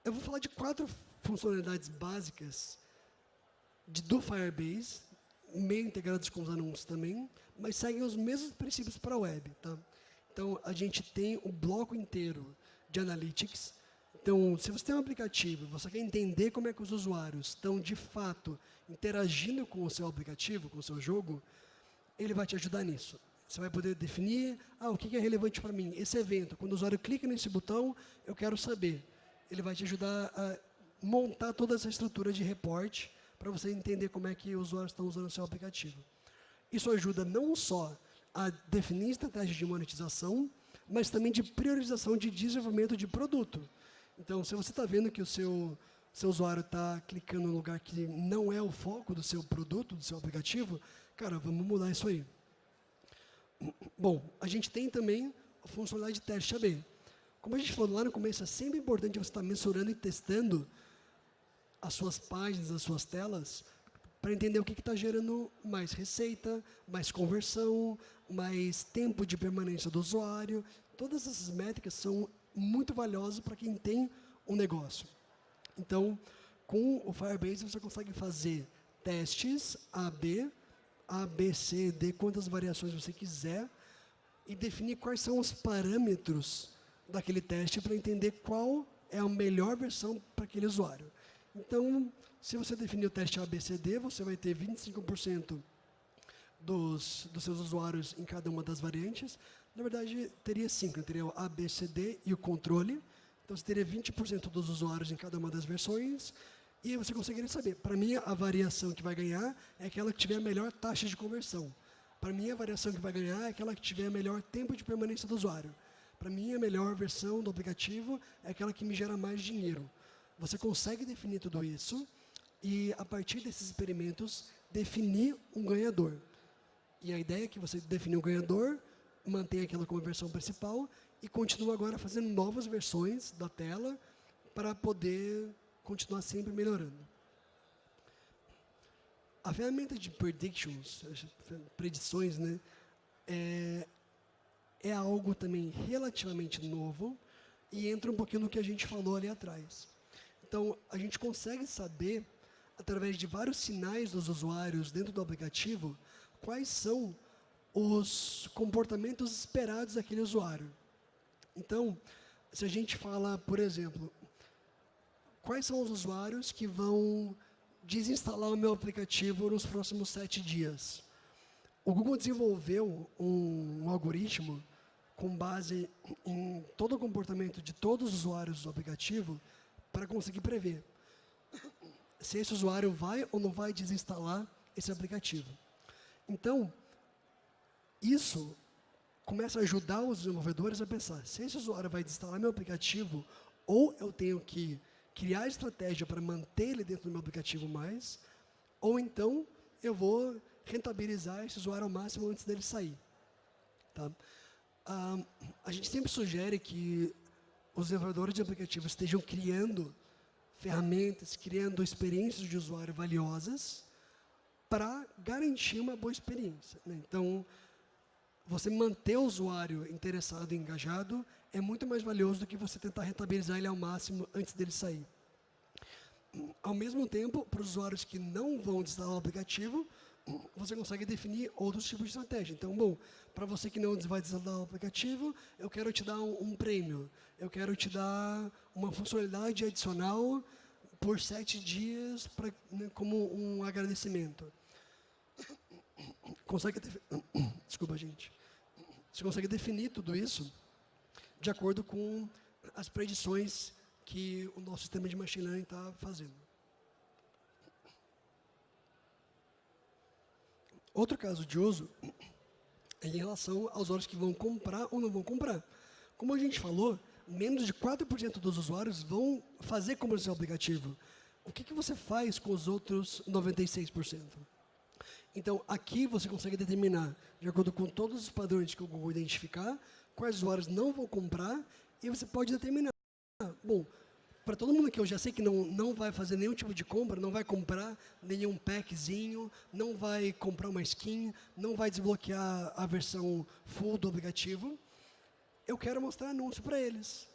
eu vou falar de quatro funcionalidades básicas de, do Firebase, meio integradas com os anúncios também, mas seguem os mesmos princípios para a web. Tá? Então, a gente tem o bloco inteiro de Analytics. Então, se você tem um aplicativo, você quer entender como é que os usuários estão, de fato, interagindo com o seu aplicativo, com o seu jogo, ele vai te ajudar nisso. Você vai poder definir, ah, o que é relevante para mim? Esse evento, quando o usuário clica nesse botão, eu quero saber. Ele vai te ajudar a montar toda essa estrutura de reporte para você entender como é que os usuários estão usando o seu aplicativo. Isso ajuda não só a definir estratégias de monetização, mas também de priorização de desenvolvimento de produto. Então, se você está vendo que o seu, seu usuário está clicando no lugar que não é o foco do seu produto, do seu aplicativo, cara, vamos mudar isso aí. Bom, a gente tem também a funcionalidade de teste AB. Como a gente falou lá no começo, é sempre importante você estar mensurando e testando as suas páginas, as suas telas, para entender o que está gerando mais receita, mais conversão, mais tempo de permanência do usuário. Todas essas métricas são muito valiosas para quem tem um negócio. Então, com o Firebase, você consegue fazer testes AB, A, B, C, D, quantas variações você quiser, e definir quais são os parâmetros daquele teste para entender qual é a melhor versão para aquele usuário. Então, se você definir o teste ABCD, você vai ter 25% dos, dos seus usuários em cada uma das variantes. Na verdade, teria cinco, né? teria o ABCD e o controle. Então, você teria 20% dos usuários em cada uma das versões. E você conseguiria saber, para mim, a variação que vai ganhar é aquela que tiver a melhor taxa de conversão. Para mim, a variação que vai ganhar é aquela que tiver melhor tempo de permanência do usuário. Para mim, a melhor versão do aplicativo é aquela que me gera mais dinheiro. Você consegue definir tudo isso e, a partir desses experimentos, definir um ganhador. E a ideia é que você define um ganhador, mantém aquela como versão principal e continua agora fazendo novas versões da tela para poder continuar sempre melhorando. A ferramenta de predictions, predições, né, é, é algo também relativamente novo e entra um pouquinho no que a gente falou ali atrás. Então, a gente consegue saber através de vários sinais dos usuários dentro do aplicativo, quais são os comportamentos esperados daquele usuário. Então, se a gente fala, por exemplo, quais são os usuários que vão desinstalar o meu aplicativo nos próximos sete dias? O Google desenvolveu um, um algoritmo com base em todo o comportamento de todos os usuários do aplicativo para conseguir prever se esse usuário vai ou não vai desinstalar esse aplicativo. Então, isso começa a ajudar os desenvolvedores a pensar, se esse usuário vai desinstalar meu aplicativo, ou eu tenho que criar estratégia para manter ele dentro do meu aplicativo mais, ou então eu vou rentabilizar esse usuário ao máximo antes dele sair. Tá? Ah, a gente sempre sugere que os desenvolvedores de aplicativos estejam criando ferramentas, criando experiências de usuário valiosas para garantir uma boa experiência. Né? Então, você manter o usuário interessado e engajado é muito mais valioso do que você tentar rentabilizar ele ao máximo antes dele sair. Ao mesmo tempo, para os usuários que não vão instalar o aplicativo, você consegue definir outros tipos de estratégia. Então, bom, para você que não vai desinstalar o aplicativo, eu quero te dar um, um, prêmio. Eu quero te dar uma funcionalidade adicional por sete dias pra, né, como um agradecimento. Consegue Desculpa, gente. Você consegue definir tudo isso de acordo com as predições que o nosso sistema de machine learning está fazendo. Outro caso de uso é em relação aos usuários que vão comprar ou não vão comprar. Como a gente falou, menos de 4% dos usuários vão fazer comercial aplicativo. O que, que você faz com os outros 96%? Então, aqui você consegue determinar, de acordo com todos os padrões que o Google identificar, quais usuários não vão comprar, e você pode determinar, bom, para todo mundo que eu já sei que não, não vai fazer nenhum tipo de compra, não vai comprar nenhum packzinho, não vai comprar uma skin, não vai desbloquear a versão full do aplicativo, eu quero mostrar anúncio para eles.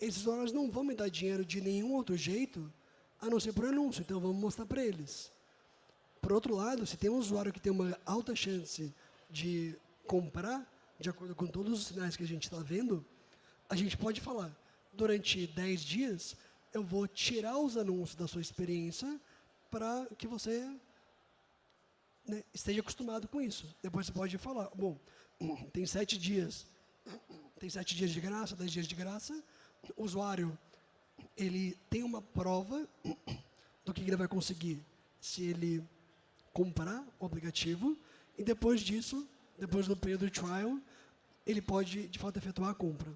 Esses usuários não vão me dar dinheiro de nenhum outro jeito, a não ser por anúncio, então vamos mostrar para eles. Por outro lado, se tem um usuário que tem uma alta chance de comprar, de acordo com todos os sinais que a gente está vendo, a gente pode falar, durante 10 dias, eu vou tirar os anúncios da sua experiência para que você né, esteja acostumado com isso. Depois você pode falar, bom, tem sete dias, tem sete dias de graça, dez dias de graça, o usuário ele tem uma prova do que ele vai conseguir se ele comprar o aplicativo e depois disso, depois do período de trial, ele pode de fato efetuar a compra.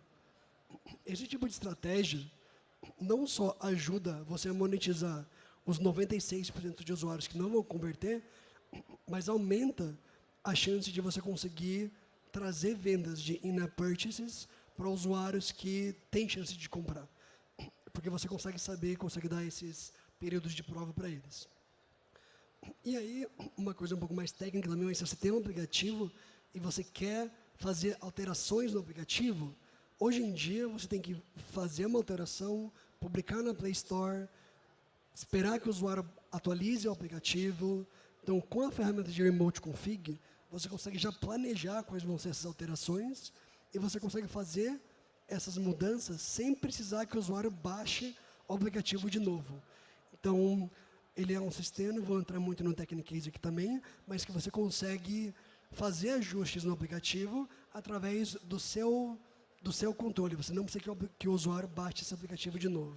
Esse tipo de estratégia não só ajuda você a monetizar os 96% de usuários que não vão converter, mas aumenta a chance de você conseguir trazer vendas de in-app purchases para usuários que têm chance de comprar. Porque você consegue saber, consegue dar esses períodos de prova para eles. E aí, uma coisa um pouco mais técnica também, se você tem um aplicativo e você quer fazer alterações no aplicativo, hoje em dia você tem que fazer uma alteração, publicar na Play Store, esperar que o usuário atualize o aplicativo. Então, com a ferramenta de Remote Config, você consegue já planejar quais vão ser essas alterações e você consegue fazer essas mudanças sem precisar que o usuário baixe o aplicativo de novo. Então, ele é um sistema, vou entrar muito no Technicase aqui também, mas que você consegue fazer ajustes no aplicativo através do seu, do seu controle. Você não precisa que o, usuário baixe esse aplicativo de novo.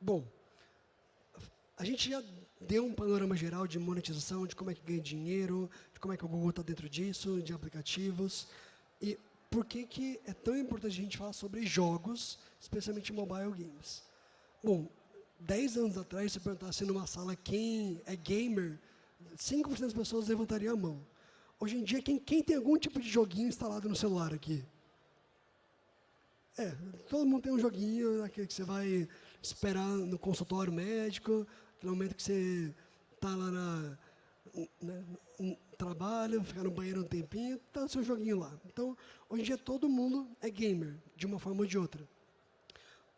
Bom, a gente já deu um panorama geral de monetização, de como é que ganha dinheiro, de como é que o Google está dentro disso, de aplicativos. E por que, que é tão importante a gente falar sobre jogos, especialmente mobile games? Bom, 10 anos atrás, se perguntasse numa sala quem é gamer, 5% das pessoas levantariam a mão. Hoje em dia, quem, quem tem algum tipo de joguinho instalado no celular aqui? É, todo mundo tem um joguinho, aquele que você vai esperar no consultório médico, no momento que você está lá na, né, trabalho, ficar no banheiro um tempinho, está o seu joguinho lá. Então, hoje em dia todo mundo é gamer, de uma forma ou de outra.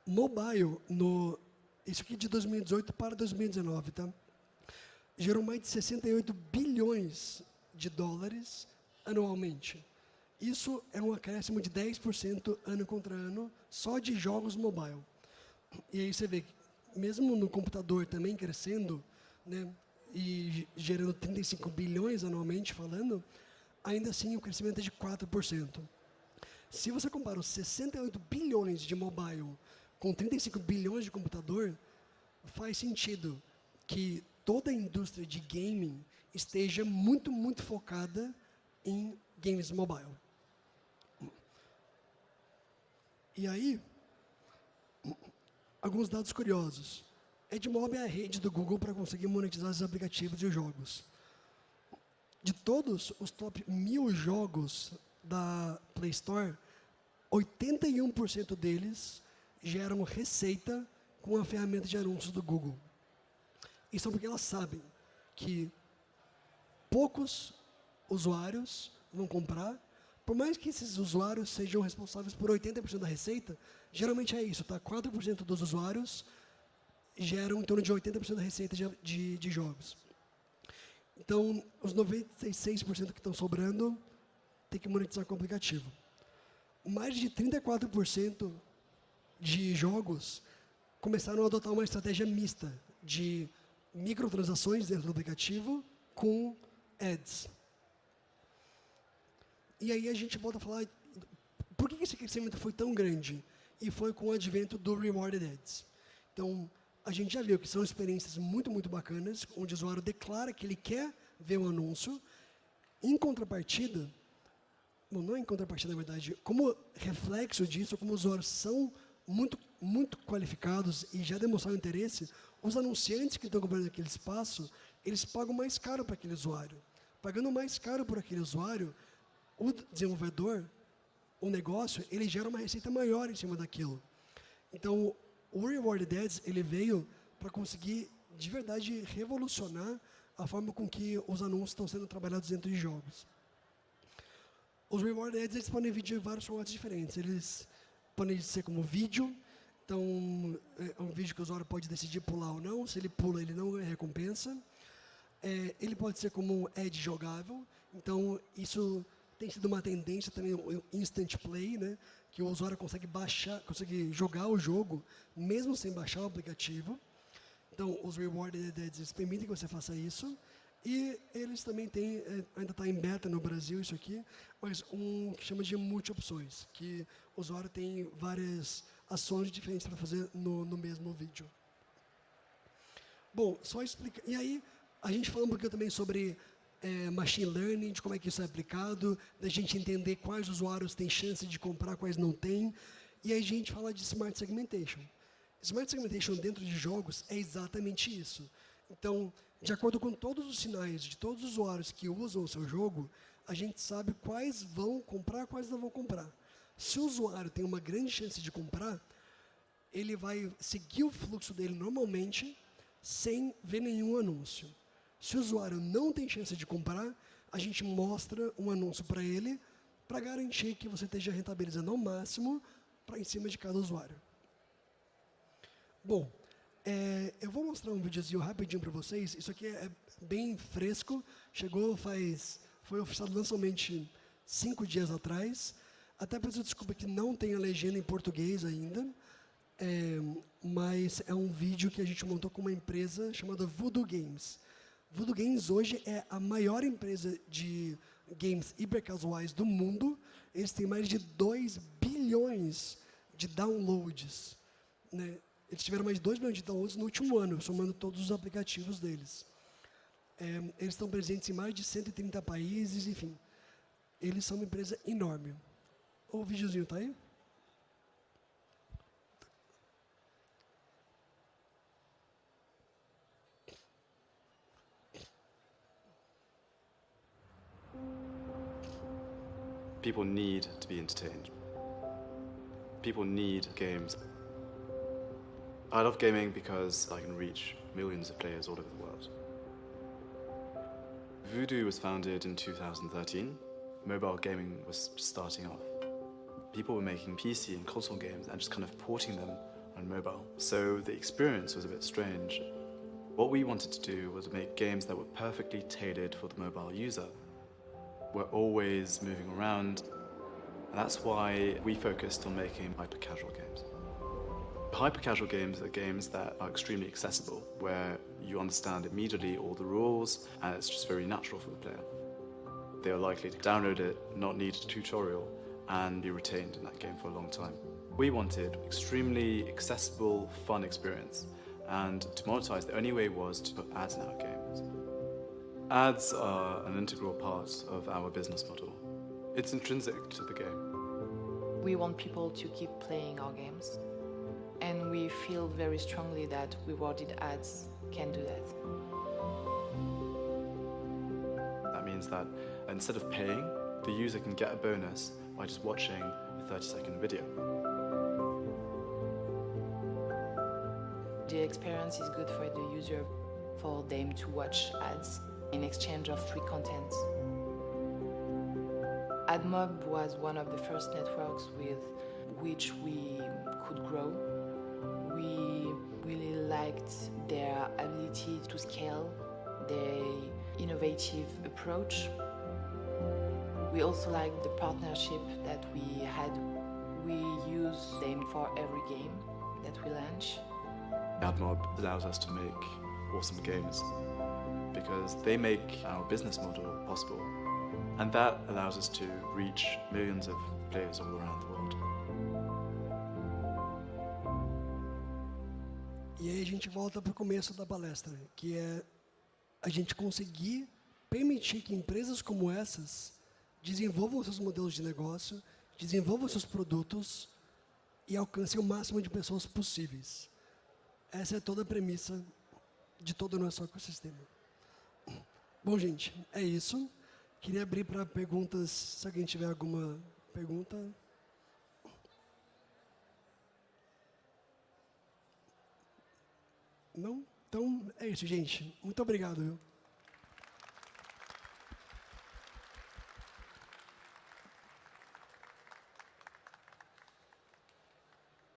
Mobile, no, isso aqui de 2018 para 2019, tá? gerou mais de 68 bilhões de dólares anualmente. Isso é um acréscimo de 10% ano contra ano, só de jogos mobile. E aí você vê que mesmo no computador também crescendo, né, e gerando 35 bilhões anualmente falando, ainda assim o crescimento é de 4%. Se você compara os 68 bilhões de mobile com 35 bilhões de computador, faz sentido que toda a indústria de gaming esteja muito, muito focada em games mobile. E aí, alguns dados curiosos. Edmob é a rede do Google para conseguir monetizar os aplicativos e os jogos. De todos os top mil jogos da Play Store, 81% deles geram receita com a ferramenta de anúncios do Google. Isso é porque elas sabem que poucos usuários vão comprar por mais que esses usuários sejam responsáveis por 80% da receita, geralmente é isso, tá? 4% dos usuários geram em torno de 80% da receita de, de, de, jogos. Então, os 96% que estão sobrando, tem que monetizar com o aplicativo. Mais de 34% de jogos começaram a adotar uma estratégia mista de microtransações dentro do aplicativo com ads. E aí a gente volta a falar, por que esse crescimento foi tão grande? E foi com o advento do Rewarded Ads. Então, a gente já viu que são experiências muito, muito bacanas, onde o usuário declara que ele quer ver um anúncio. Em contrapartida, bom, não em contrapartida, na verdade, como reflexo disso, como os usuários são muito, muito qualificados e já demonstraram interesse, os anunciantes que estão comprando aquele espaço, eles pagam mais caro para aquele usuário. Pagando mais caro por aquele usuário, o desenvolvedor, o negócio, ele gera uma receita maior em cima daquilo. Então, o Rewarded Ads, ele veio para conseguir, de verdade, revolucionar a forma com que os anúncios estão sendo trabalhados dentro de jogos. Os Rewarded Ads, eles podem vir de vários formatos diferentes. Eles podem ser como vídeo, então, é um vídeo que o usuário pode decidir pular ou não. Se ele pula, ele não ganha recompensa. É, ele pode ser como um ad jogável. Então, isso tem sido uma tendência também o instant play, né? Que o usuário consegue baixar, consegue jogar o jogo mesmo sem baixar o aplicativo. Então, os rewarded ads permitem que você faça isso. E eles também têm, é, ainda está em beta no Brasil isso aqui, mas um que chama de multi-opções, que o usuário tem várias ações diferentes para fazer no, no mesmo vídeo. Bom, só explicar. E aí, a gente falou um pouquinho também sobre é, machine learning, de como é que isso é aplicado, da gente entender quais usuários têm chance de comprar, quais não têm. E aí a gente fala de Smart Segmentation. Smart Segmentation dentro de jogos é exatamente isso. Então, de acordo com todos os sinais de todos os usuários que usam o seu jogo, a gente sabe quais vão comprar, quais não vão comprar. Se o usuário tem uma grande chance de comprar, ele vai seguir o fluxo dele normalmente, sem ver nenhum anúncio. Se o usuário não tem chance de comprar, a gente mostra um anúncio para ele, para garantir que você esteja rentabilizando ao máximo para em cima de cada usuário. Bom, é, eu vou mostrar um videozinho rapidinho para vocês. Isso aqui é bem fresco, chegou faz, foi oficializado somente cinco dias atrás. Até peço desculpa que não tem a legenda em português ainda, é, mas é um vídeo que a gente montou com uma empresa chamada Voodoo Games. Voodoo Games hoje é a maior empresa de games hipercasuais do mundo. Eles têm mais de 2 bilhões de downloads. Né? Eles tiveram mais de 2 bilhões de downloads no último ano, somando todos os aplicativos deles. É, eles estão presentes em mais de 130 países, enfim. Eles são uma empresa enorme. O videozinho está aí? People need to be entertained. People need games. I love gaming because I can reach millions of players all over the world. Voodoo was founded in 2013. Mobile gaming was starting off. People were making PC and console games and just kind of porting them on mobile. So the experience was a bit strange. What we wanted to do was make games that were perfectly tailored for the mobile user we're always moving around. And that's why we focused on making hyper-casual games. Hyper-casual games are games that are extremely accessible, where you understand immediately all the rules, and it's just very natural for the player. They are likely to download it, not need a tutorial, and be retained in that game for a long time. We wanted extremely accessible, fun experience, and to monetize, the only way was to put ads in our games. Ads are an integral part of our business model. It's intrinsic to the game. We want people to keep playing our games, and we feel very strongly that rewarded ads can do that. That means that instead of paying, the user can get a bonus by just watching a 30 second video. The experience is good for the user, for them to watch ads in exchange of free content. AdMob was one of the first networks with which we could grow. We really liked their ability to scale, their innovative approach. We also liked the partnership that we had. We use them for every game that we launch. AdMob allows us to make awesome games because they make our business model possible. And that allows us to reach millions of players all around the world. E aí a gente volta para o começo da palestra, que é a gente conseguir permitir que empresas como essas desenvolvam seus modelos de negócio, desenvolvam seus produtos e alcancem o máximo de pessoas possíveis. Essa é toda a premissa de todo o nosso ecossistema. Bom, gente, é isso. Queria abrir para perguntas, se alguém tiver alguma pergunta. Não? Então, é isso, gente. Muito obrigado. Viu?